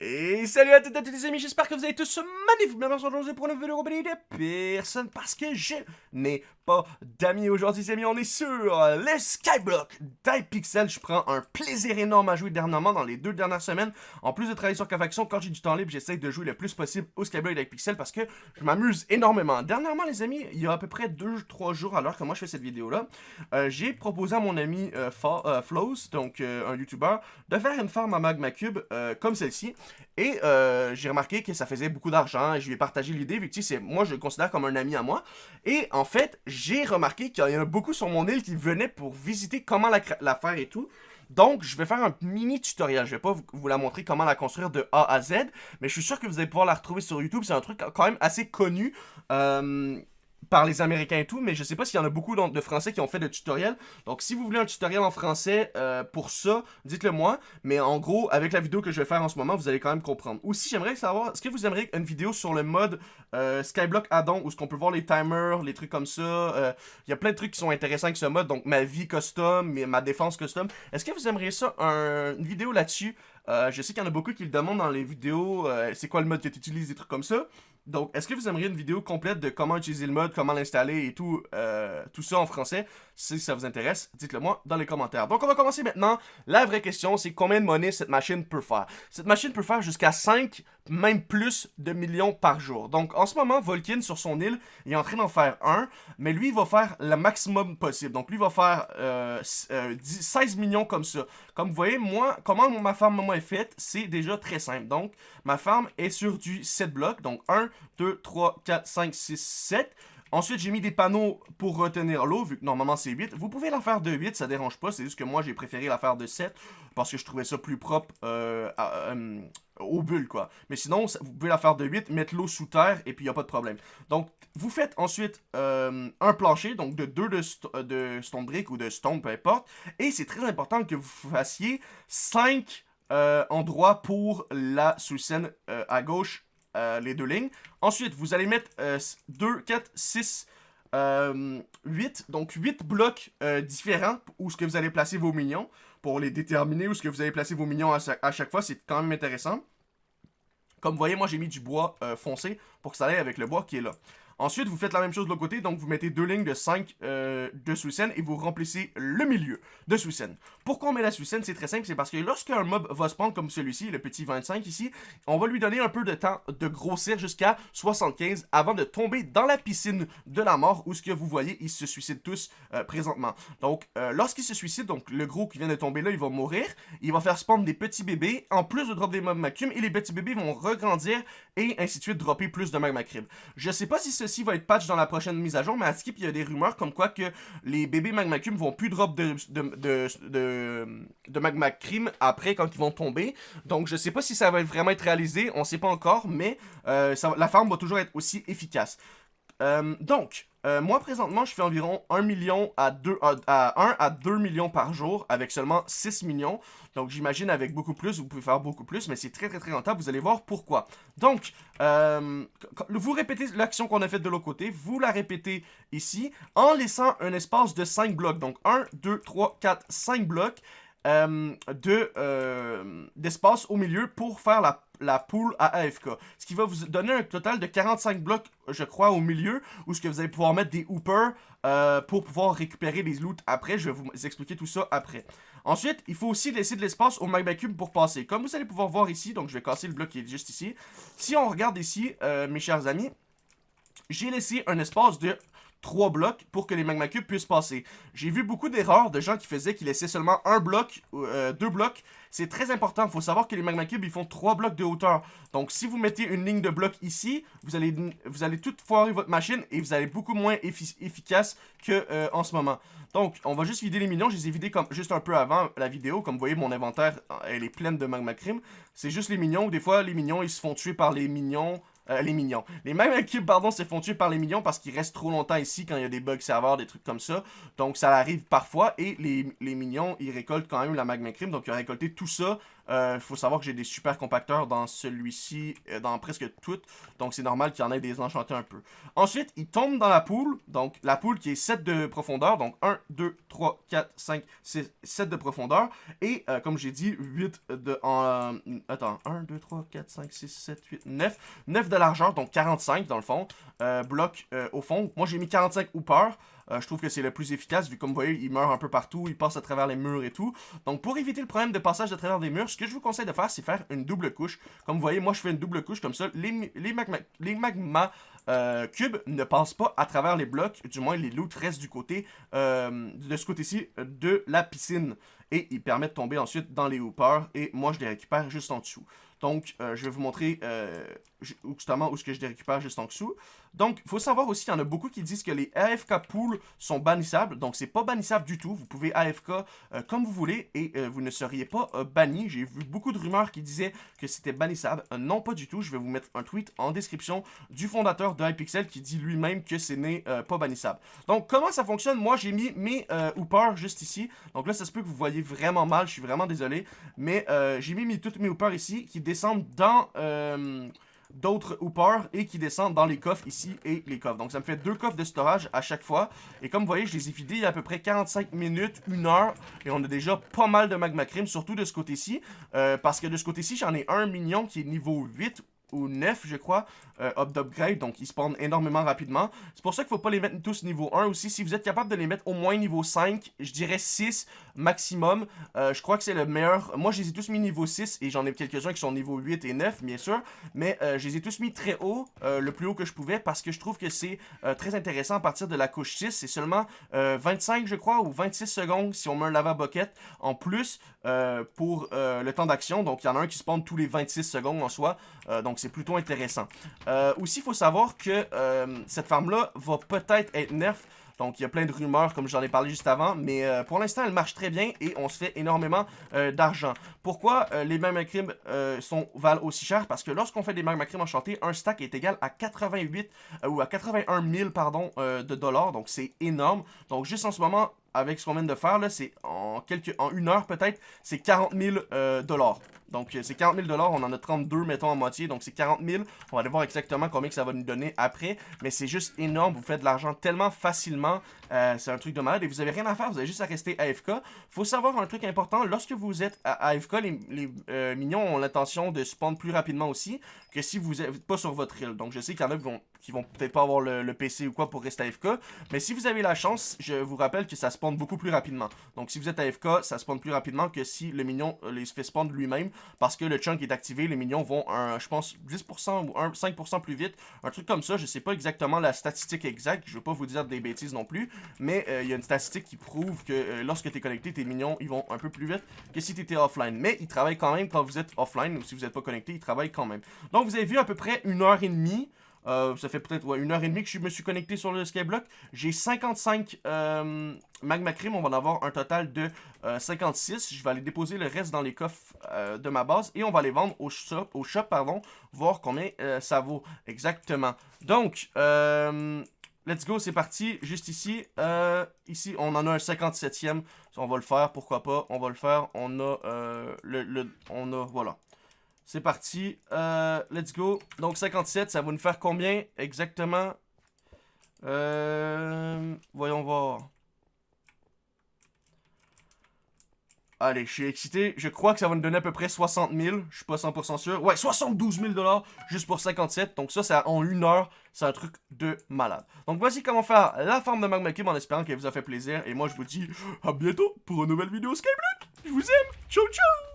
Et salut à toutes et à tous les amis, j'espère que vous allez tous magnifiquement bien aujourd'hui pour une vidéo de personne parce que je n'ai pas d'amis aujourd'hui les amis, on est sur le Skyblock d'Hypixel, je prends un plaisir énorme à jouer dernièrement dans les deux dernières semaines, en plus de travailler sur Cavaction, quand j'ai du temps libre, j'essaie de jouer le plus possible au Skyblock d'Hypixel parce que je m'amuse énormément. Dernièrement les amis, il y a à peu près 2-3 jours alors que moi je fais cette vidéo là, euh, j'ai proposé à mon ami euh, euh Flows, donc euh, un YouTuber, de faire une farm à Magma Cube comme celle-ci. Et euh, j'ai remarqué que ça faisait beaucoup d'argent et je lui ai partagé l'idée vu que c'est moi je le considère comme un ami à moi. Et en fait, j'ai remarqué qu'il y en a beaucoup sur mon île qui venaient pour visiter comment la, faire et tout. Donc, je vais faire un mini tutoriel. Je vais pas vous, la montrer comment la construire de A à Z, mais je suis sûr que vous allez pouvoir la retrouver sur YouTube. C'est un truc quand même assez connu. Euh, par les Américains et tout, mais je sais pas s'il y en a beaucoup de Français qui ont fait des tutoriels. Donc si vous voulez un tutoriel en français euh, pour ça, dites-le moi. Mais en gros, avec la vidéo que je vais faire en ce moment, vous allez quand même comprendre. Aussi, j'aimerais savoir, est-ce que vous aimeriez une vidéo sur le mode euh, Skyblock addon, où ce qu'on peut voir les timers, les trucs comme ça. Euh, il y a plein de trucs qui sont intéressants avec ce mode, donc ma vie custom, ma défense custom. Est-ce que vous aimeriez ça, une vidéo là-dessus? Je sais qu'il y en a beaucoup qui le demandent dans les vidéos, c'est quoi le mode que tu utilises, des trucs comme ça. Donc, est-ce que vous aimeriez une vidéo complète de comment utiliser le mode, comment l'installer et tout, euh, tout ça en français? Si ça vous intéresse, dites-le moi dans les commentaires. Donc, on va commencer maintenant. La vraie question, c'est combien de monnaie cette machine peut faire? Cette machine peut faire jusqu'à 5, même plus de millions par jour. Donc, en ce moment, Volkin, sur son île, est en train d'en faire un, mais lui, il va faire le maximum possible. Donc, lui, va faire euh, 16 euh, millions comme ça. Comme vous voyez, moi, comment ma farm est faite, c'est déjà très simple. Donc, ma farm est sur du 7 blocs, donc 1, 2, 3, 4, 5, 6, 7. Ensuite, j'ai mis des panneaux pour retenir l'eau, vu que normalement c'est 8. Vous pouvez la faire de 8, ça dérange pas. C'est juste que moi, j'ai préféré la faire de 7 parce que je trouvais ça plus propre euh, euh, aux bulles, quoi. Mais sinon, vous pouvez la faire de 8, mettre l'eau sous terre et puis il a pas de problème. Donc, vous faites ensuite euh, un plancher, donc de 2 de, de stone brick ou de stone, peu importe. Et c'est très important que vous fassiez 5 endroits pour la sous-scène à gauche euh, les deux lignes. Ensuite, vous allez mettre 2, 4, 6, 8. Donc 8 blocs euh, différents où ce que vous allez placer vos minions. Pour les déterminer où ce que vous allez placer vos minions à chaque, fois. C'est quand même intéressant. Comme vous voyez, moi j'ai mis du bois euh, foncé pour que ça aille avec le bois qui est là. Ensuite, vous faites la même chose de l'autre côté, donc vous mettez deux lignes de 5 euh, de sous et vous remplissez le milieu de sous Pourquoi on met la sous C'est très simple, c'est parce que lorsqu'un mob va spawn comme celui-ci, le petit 25 ici, on va lui donner un peu de temps de grossir jusqu'à 75 avant de tomber dans la piscine de la mort où ce que vous voyez, ils se suicident tous euh, présentement. Donc, euh, lorsqu'il se suicide, donc le gros qui vient de tomber là, il va mourir, il va faire spawn des petits bébés, en plus de drop des mobs macum, et les petits bébés vont regrandir et ainsi de suite dropper plus de magma crib. Je sais pas si ce va être patch dans la prochaine mise à jour, mais à Skip, il y a des rumeurs comme quoi que les bébés Magma Cream vont plus drop de, de, de, Magma Cream après quand ils vont tomber. Donc je sais pas si ça va vraiment être réalisé, on sait pas encore, mais euh, la farm va toujours être aussi efficace. Euh, donc, euh, moi présentement, je fais environ 1 million à 2 à, 1 à 2 millions par jour avec seulement 6 millions. Donc j'imagine avec beaucoup plus, vous pouvez faire beaucoup plus, mais c'est très très très rentable, vous allez voir pourquoi. Donc, euh, vous répétez l'action qu'on a faite de l'autre côté, vous la répétez ici, en laissant un espace de 5 blocs. Donc 1, 2, 3, 4, 5 blocs. Euh, d'espace au milieu pour faire la, la poule à AFK. Ce qui va vous donner un total de 45 blocs, je crois, au milieu, où ce que vous allez pouvoir mettre des hoopers euh, pour pouvoir récupérer les loots après. Je vais vous expliquer tout ça après. Ensuite, il faut aussi laisser de l'espace au magma cube pour passer. Comme vous allez pouvoir voir ici, donc je vais casser le bloc qui est juste ici. Si on regarde ici, mes chers amis, j'ai laissé un espace de trois blocs pour que les magma cubes puissent passer. J'ai vu beaucoup d'erreurs de gens qui faisaient qu'ils laissaient seulement un bloc, euh, deux blocs. C'est très important, il faut savoir que les magma cubes, ils font trois blocs de hauteur. Donc si vous mettez une ligne de blocs ici, vous allez, vous allez tout foirer votre machine et vous allez beaucoup moins efficace que euh, en ce moment. Donc, on va juste vider les minions. Je les ai vidés comme, juste un peu avant la vidéo. Comme vous voyez, mon inventaire, elle est pleine de magma cream. C'est juste les minions. Des fois, les minions, ils se font tuer par les minions euh, les minions. Les mêmes cubes, pardon, se font tuer par les minions parce qu'ils restent trop longtemps ici quand il y a des bugs serveurs, des trucs comme ça. Donc ça arrive parfois et les, les minions, ils récoltent quand même la magma crime. Donc ils ont récolté tout ça Il faut savoir que j'ai des super compacteurs dans celui-ci, dans presque toutes. Donc c'est normal qu'il y en ait des enchantés un peu. Ensuite, il tombe dans la poule. Donc la poule qui est 7 de profondeur. Donc 1, 2, 3, 4, 5, 6, 7 de profondeur. Et comme j'ai dit, 8 de... En, attends, 1, 2, 3, 4, 5, 6, 7, 8, 9. 9 de largeur, donc 45 dans le fond. Bloc au fond. Moi j'ai mis 45 hoopers. Euh, je trouve que c'est le plus efficace, vu comme vous voyez, il meurt un peu partout, il passe à travers les murs et tout. Donc pour éviter le problème de passage à travers des murs, ce que je vous conseille de faire, c'est faire une double couche. Comme vous voyez, moi je fais une double couche comme ça. Les, les, magma, les magma euh, cubes ne passent pas à travers les blocs, du moins les loot restent du côté, euh, de ce côté-ci, de la piscine. Et ils permettent de tomber ensuite dans les hoopers, et moi je les récupère juste en dessous. Donc, je vais vous montrer justement où ce que je les récupère juste en dessous. Donc, il faut savoir aussi qu'il y en a beaucoup qui disent que les AFK pools sont bannissables. Donc, c'est pas bannissable du tout. Vous pouvez AFK euh, comme vous voulez et euh, vous ne seriez pas euh, banni. J'ai vu beaucoup de rumeurs qui disaient que c'était bannissable. non, pas du tout. Je vais vous mettre un tweet en description du fondateur de Hypixel qui dit lui-même que ce n'est pas bannissable. Donc, comment ça fonctionne? Moi, j'ai mis mes hoopers juste ici. Donc là, ça se peut que vous voyez vraiment mal. Je suis vraiment désolé. Mais j'ai mis mes, toutes mes hoopers ici qui descendent dans d'autres hoopers et qui descendent dans les coffres ici et les coffres. Donc ça me fait deux coffres de storage à chaque fois. Et comme vous voyez, je les ai vidés il y a à peu près 45 minutes, une heure. Et on a déjà pas mal de magma cream, surtout de ce côté-ci. Euh, parce que de ce côté-ci, j'en ai un mignon qui est niveau 8 ou 9, je crois, euh, up d'upgrade, donc ils spawnent énormément rapidement. C'est pour ça qu'il faut pas les mettre tous niveau 1 aussi. Si vous êtes capable de les mettre au moins niveau 5, je dirais 6 maximum. Euh, je crois que c'est le meilleur. Moi, je les ai tous mis niveau 6 et j'en ai quelques-uns qui sont niveau 8 et 9, bien sûr. Mais euh, je les ai tous mis très haut, le plus haut que je pouvais, parce que je trouve que c'est très intéressant à partir de la couche 6. C'est seulement 25, je crois, ou 26 secondes si on met un lava bucket en plus pour le temps d'action. Donc, il y en a un qui spawn tous les 26 secondes en soi. donc, c'est plutôt intéressant. Euh, aussi, il faut savoir que euh, cette farm-là va peut-être être nerf. Donc, il y a plein de rumeurs, comme j'en ai parlé juste avant. Mais euh, pour l'instant, elle marche très bien et on se fait énormément d'argent. Pourquoi les magma sont, valent aussi cher? Parce que lorsqu'on fait des magma enchantés, un stack est égal à 88 ou à 81 000 pardon, de dollars. Donc, c'est énorme. Donc, juste en ce moment, avec ce qu'on vient de faire, c'est en, quelques, en une heure peut-être, c'est 40 000 dollars. Donc, euh, c'est 40 000 On en a 32, mettons, en moitié. Donc, c'est 40 000 On va aller voir exactement combien que ça va nous donner après. Mais c'est juste énorme. Vous faites de l'argent tellement facilement. Euh, c'est un truc de malade. Et vous n'avez rien à faire. Vous avez juste à rester AFK. faut savoir un truc important. Lorsque vous êtes à AFK, les, les euh, mignons ont l'intention de spawn plus rapidement aussi que si vous n'êtes pas sur votre île. Donc, je sais qu'il y en a qui vont, qui vont peut-être pas avoir le, PC ou quoi pour rester AFK. Mais si vous avez la chance, je vous rappelle que ça spawn beaucoup plus rapidement. Donc, si vous êtes AFK, ça spawn plus rapidement que si le mignon les fait spawn lui-même parce que le chunk est activé, les minions vont, un, je pense, 10% ou 5% plus vite, un truc comme ça, je sais pas exactement la statistique exacte, je veux pas vous dire des bêtises non plus, mais euh, il y a une statistique qui prouve que euh, lorsque tu es connecté, tes minions, ils vont un peu plus vite que si tu étais offline, mais ils travaillent quand même quand vous êtes offline, ou si vous n'êtes pas connecté, ils travaillent quand même. Donc vous avez vu à peu près une heure et demie, euh, ça fait peut-être une heure et demie que je me suis connecté sur le Skyblock. J'ai 55 euh, Magma Cream. On va en avoir un total de 56. Euh, je vais aller déposer le reste dans les coffres de ma base. Et on va les vendre au shop, au shop pardon, voir combien ça vaut exactement. Donc, let's go, c'est parti. Juste ici, ici, on en a un 57e. On va le faire, pourquoi pas. On va le faire. On a, le, on a, voilà. C'est parti. Euh, let's go. Donc 57, ça va nous faire combien exactement? Euh, Voyons voir. Allez, je suis excité. Je crois que ça va nous donner à peu près 60 000. Je suis pas 100% sûr. Ouais, 72 000 dollars juste pour 57. Donc ça, c'est en une heure. C'est un truc de malade. Donc voici comment faire la forme de Magma Cube en espérant qu'elle vous a fait plaisir. Et moi, je vous dis à bientôt pour une nouvelle vidéo Skyblock. Je vous aime. Ciao, ciao